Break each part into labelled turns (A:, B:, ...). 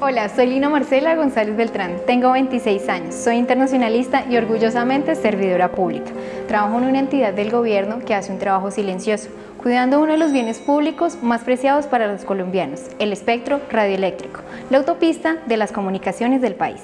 A: Hola, soy Lina Marcela González Beltrán, tengo 26 años, soy internacionalista y orgullosamente servidora pública. Trabajo en una entidad del gobierno que hace un trabajo silencioso, cuidando uno de los bienes públicos más preciados para los colombianos, el espectro radioeléctrico, la autopista de las comunicaciones del país.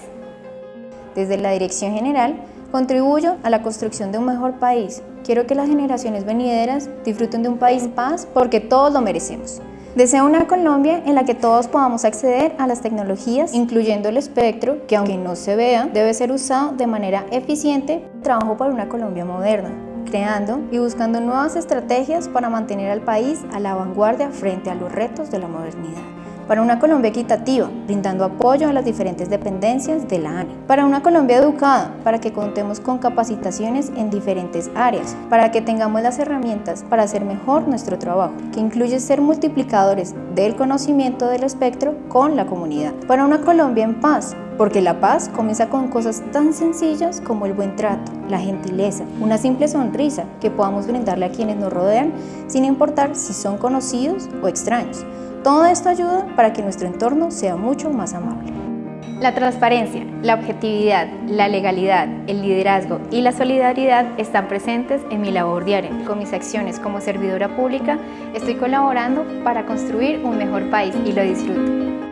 B: Desde la Dirección General, contribuyo a la construcción de un mejor país. Quiero que las generaciones venideras disfruten de un país en paz porque todos lo merecemos. Deseo una Colombia en la que todos podamos acceder a las tecnologías, incluyendo el espectro, que aunque no se vea, debe ser usado de manera eficiente. Trabajo para una Colombia moderna, creando y buscando nuevas estrategias para mantener al país a la vanguardia frente a los retos de la modernidad para una Colombia equitativa, brindando apoyo a las diferentes dependencias de la ANE, para una Colombia educada, para que contemos con capacitaciones en diferentes áreas, para que tengamos las herramientas para hacer mejor nuestro trabajo, que incluye ser multiplicadores del conocimiento del espectro con la comunidad, para una Colombia en paz, porque la paz comienza con cosas tan sencillas como el buen trato, la gentileza, una simple sonrisa que podamos brindarle a quienes nos rodean sin importar si son conocidos o extraños. Todo esto ayuda para que nuestro entorno sea mucho más amable.
A: La transparencia, la objetividad, la legalidad, el liderazgo y la solidaridad están presentes en mi labor diaria. Con mis acciones como servidora pública estoy colaborando para construir un mejor país y lo disfruto.